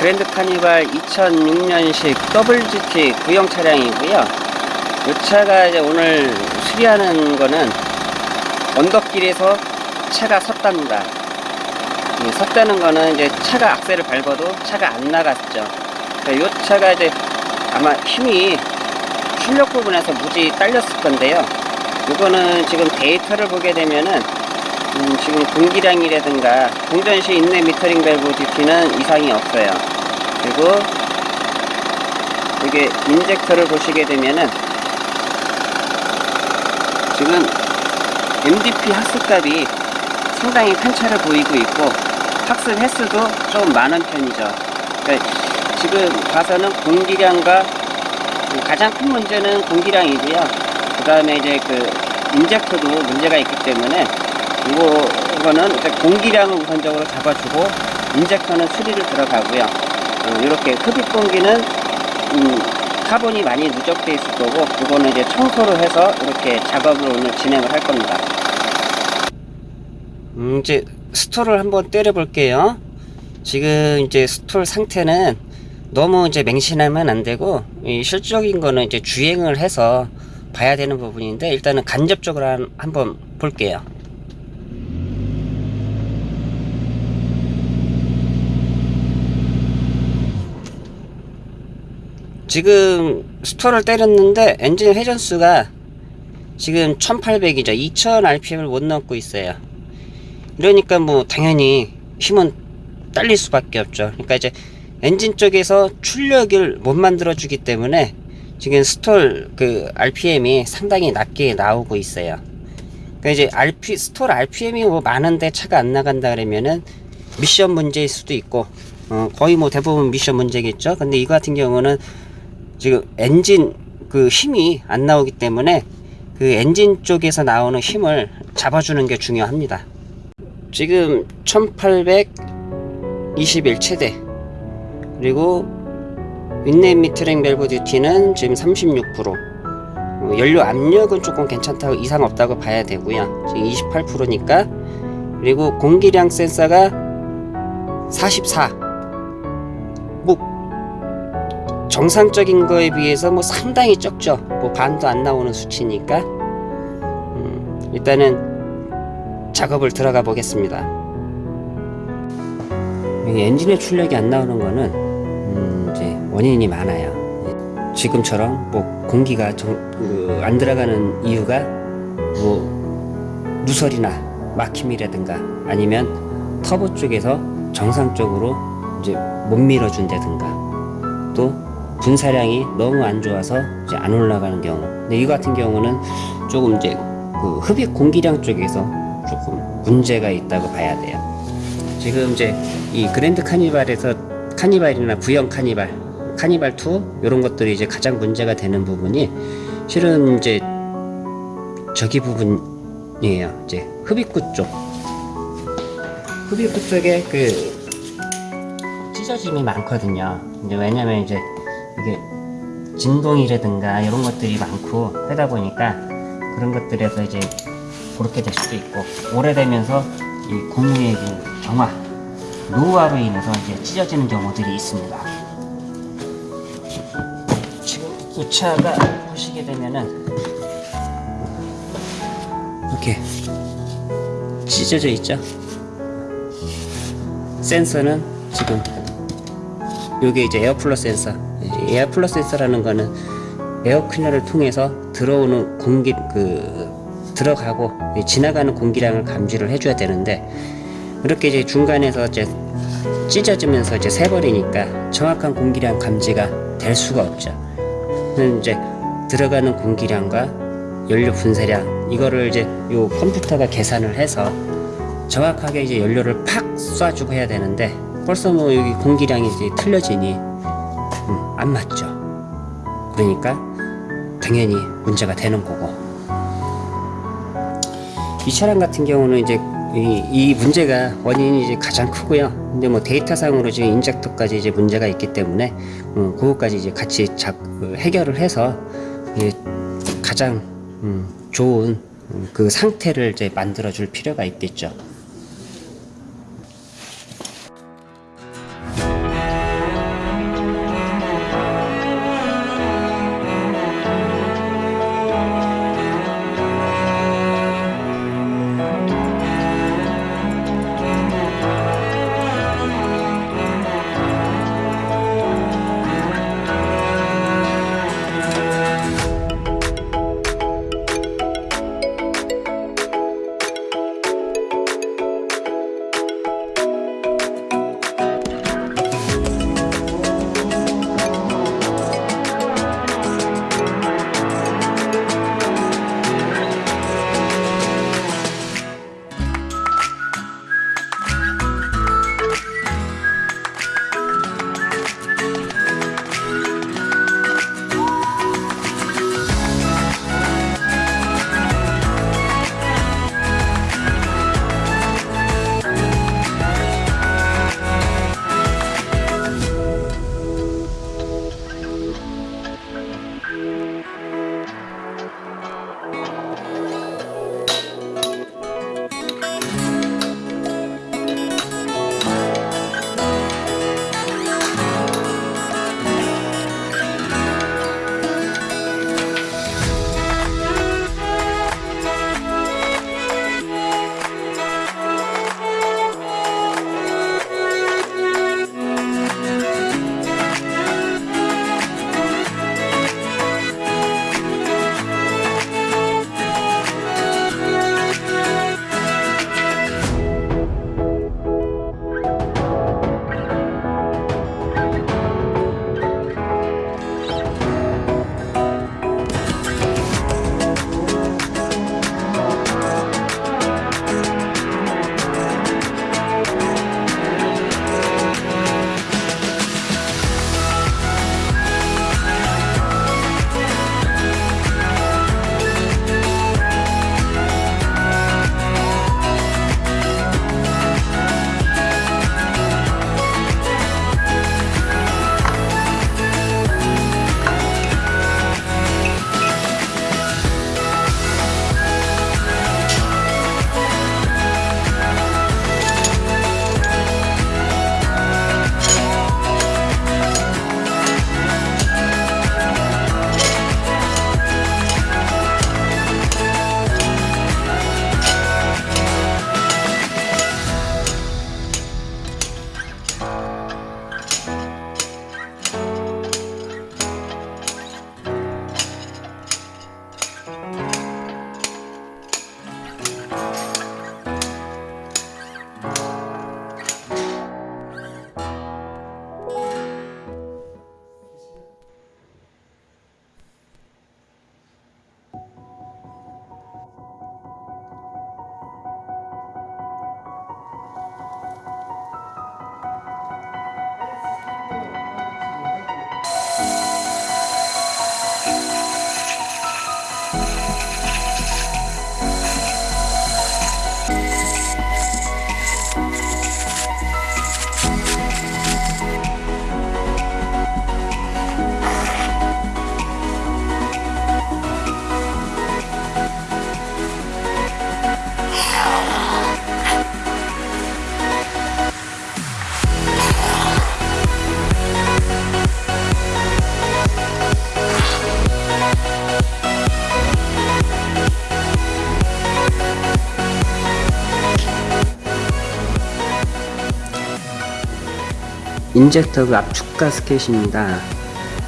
그랜드 카니발 2006년식 VGT 구형 차량이고요. 이 차가 이제 오늘 수리하는 거는 언덕길에서 차가 섰답니다. 이 섰다는 거는 이제 차가 악셀을 밟아도 차가 안 나갔죠. 그러니까 이 차가 이제 아마 힘이 출력 부분에서 무지 딸렸을 건데요. 이거는 지금 데이터를 보게 되면은 음, 지금 공기량이라든가 동전시 인내 미터링 밸브 DP는 이상이 없어요. 그리고 이게 인젝터를 보시게 되면은 지금 MDP 학습값이 상당히 편차를 보이고 있고 학습 횟수도 좀 많은 편이죠. 그러니까 지금 봐서는 공기량과 가장 큰 문제는 공기량이고요. 그 다음에 이제 그 인젝터도 문제가 있기 때문에 이거 이거는 공기량을 우선적으로 잡아주고 injector는 수리를 들어가고요. 어, 이렇게 흡입 공기는 음, 카본이 많이 누적돼 있을 거고 이거는 이제 청소를 해서 이렇게 작업을 오늘 진행을 할 겁니다. 음, 이제 stall을 한번 때려 볼게요. 지금 이제 stall 상태는 너무 이제 맹신하면 안 되고 이 실질적인 거는 이제 주행을 해서 봐야 되는 부분인데 일단은 간접적으로 한, 한번 볼게요. 지금 stall을 때렸는데 엔진 회전수가 지금 1800이죠. 2000rpm을 못 넘고 있어요. 이러니까 뭐 당연히 힘은 딸릴 수밖에 없죠. 그러니까 이제 엔진 쪽에서 출력을 못 만들어 주기 때문에 지금 stall 그 RPM이 상당히 낮게 나오고 있어요. 그러니까 이제 RP stall RPM이 뭐 많은데 차가 안 나간다 그러면은 미션 문제일 수도 있고 어, 거의 뭐 대부분 미션 문제겠죠. 근데 이거 같은 경우는 지금 엔진 그 힘이 안 나오기 때문에 그 엔진 쪽에서 나오는 힘을 잡아주는 게 중요합니다. 지금 1821 최대 그리고 inlet metering 밸브 duty는 지금 36% 어, 연료 압력은 조금 괜찮다고 이상 없다고 봐야 되고요. 지금 28%니까 그리고 공기량 센서가 44 정상적인 거에 비해서 뭐 상당히 적죠. 뭐 반도 안 나오는 수치니까 음, 일단은 작업을 들어가 보겠습니다. 엔진의 출력이 안 나오는 거는 음, 이제 원인이 많아요. 지금처럼 뭐 공기가 정, 그, 안 들어가는 이유가 뭐 누설이나 막힘이라든가 아니면 터보 쪽에서 정상적으로 이제 못 밀어준다든가 또 분사량이 너무 안 좋아서 이제 안 올라가는 경우. 근데 이 같은 경우는 조금 이제 그 흡입 공기량 쪽에서 조금 문제가 있다고 봐야 돼요. 지금 이제 이 그랜드 카니발에서 카니발이나 구형 카니발 카니발 2 이런 것들이 이제 가장 문제가 되는 부분이 실은 이제 저기 부분이에요. 이제 흡입구 쪽. 흡입구 쪽에 그 찢어짐이 많거든요. 이제 왜냐면 이제 이게 진동이라든가 이런 것들이 많고 하다 보니까 그런 것들에서 이제 그렇게 될 수도 있고 오래되면서 이 고무의 그 정화 노화로 인해서 이제 찢어지는 경우들이 있습니다. 지금 이 차가 보시게 되면은 이렇게 찢어져 있죠. 센서는 지금 요게 이제 air flow 센서 air flow 센서라는 거는 에어클리너를 통해서 들어오는 공기 그 들어가고 지나가는 공기량을 감지를 해줘야 되는데 이렇게 이제 중간에서 이제 찢어지면서 이제 새버리니까 정확한 공기량 감지가 될 수가 없죠. 이제 들어가는 공기량과 연료 분쇄량 이거를 이제 요 컴퓨터가 계산을 해서 정확하게 이제 연료를 팍 쏴주고 해야 되는데 벌써 뭐 여기 공기량이 이제 틀려지니 음, 안 맞죠. 그러니까 당연히 문제가 되는 거고 이 차량 같은 경우는 이제 이, 이 문제가 원인이 이제 가장 크고요. 근데 뭐 데이터상으로 지금 인젝터까지 이제 문제가 있기 때문에 음, 그것까지 이제 같이 작, 그 해결을 해서 예, 가장 음, 좋은 음, 그 상태를 이제 만들어 줄 필요가 있겠죠. 인젝터 압축 가스켓입니다.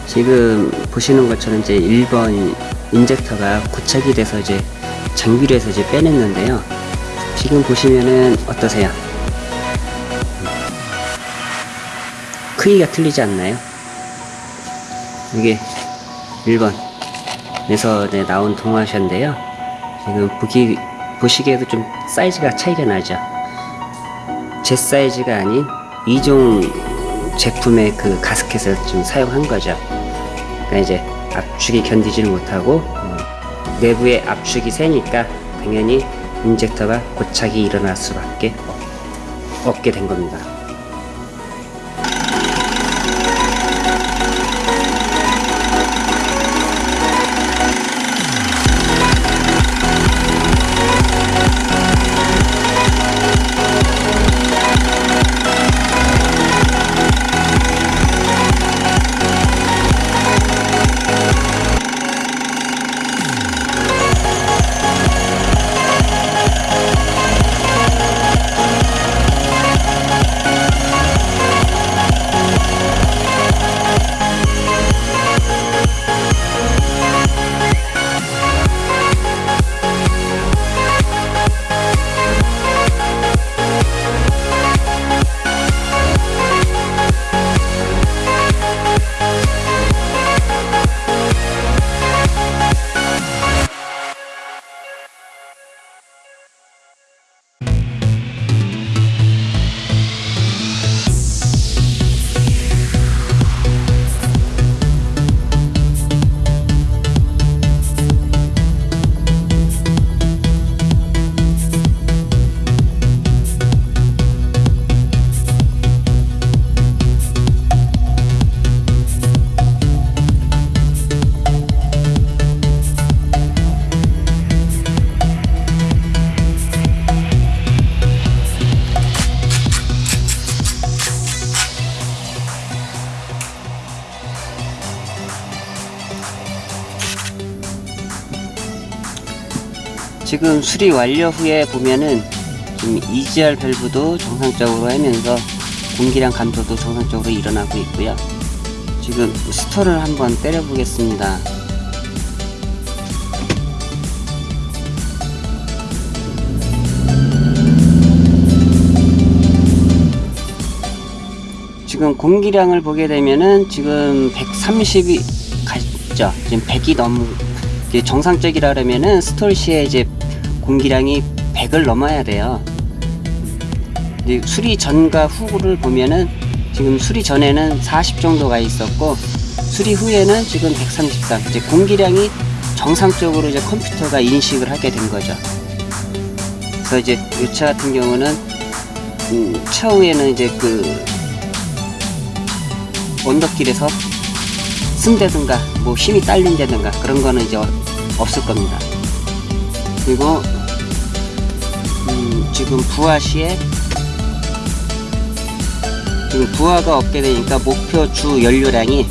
지금 보시는 것처럼 이제 1번 인젝터가 고착이 돼서 이제 장비를 해서 이제 빼냈는데요. 지금 보시면은 어떠세요? 크기가 틀리지 않나요? 이게 1번 에서 네, 나온 동화샤인데요. 지금 보기, 보시기에도 좀 사이즈가 차이가 나죠. 제 사이즈가 아닌 이종 제품의 그 가스켓을 좀 사용한 거죠. 그러니까 이제 압축이 견디지를 못하고 어, 내부에 압축이 세니까 당연히 인젝터가 고착이 일어날 수밖에 없- 없게 된 겁니다. 지금 수리 완료 후에 보면은 지금 EGR 밸브도 정상적으로 하면서 공기량 감소도 정상적으로 일어나고 있고요. 지금 스토를 한번 때려 보겠습니다. 지금 공기량을 보게 되면은 지금 130이 갔죠. 지금 100이 넘 정상적이라면은 스톨 시에 이제 공기량이 100을 넘어야 돼요. 수리 전과 후를 보면은 지금 수리 전에는 40 정도가 있었고 수리 후에는 지금 133. 이제 공기량이 정상적으로 이제 컴퓨터가 인식을 하게 된 거죠. 그래서 이제 이차 같은 경우는 음, 차후에는 이제 그 언덕길에서 쓴다든가 뭐 힘이 딸린다든가 그런 거는 이제 어- 없을 겁니다. 그리고 음, 지금 부하 시에 지금 부하가 없게 되니까 목표 주 연료량이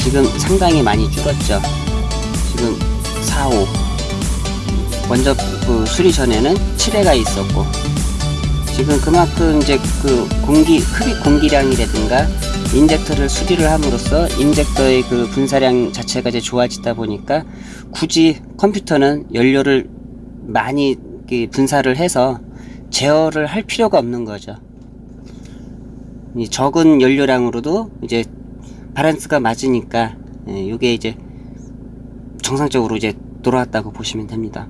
지금 상당히 많이 줄었죠. 지금 4, 5 먼저 그 수리 전에는 7회가 있었고 지금 그만큼 이제 그 공기 흡입 공기량이라든가 인젝터를 수리를 함으로써 인젝터의 그 분사량 자체가 이제 좋아지다 보니까 굳이 컴퓨터는 연료를 많이 분사를 해서 제어를 할 필요가 없는 거죠. 이 적은 연료량으로도 이제 바란스가 맞으니까 예, 이게 이제 정상적으로 이제 돌아왔다고 보시면 됩니다.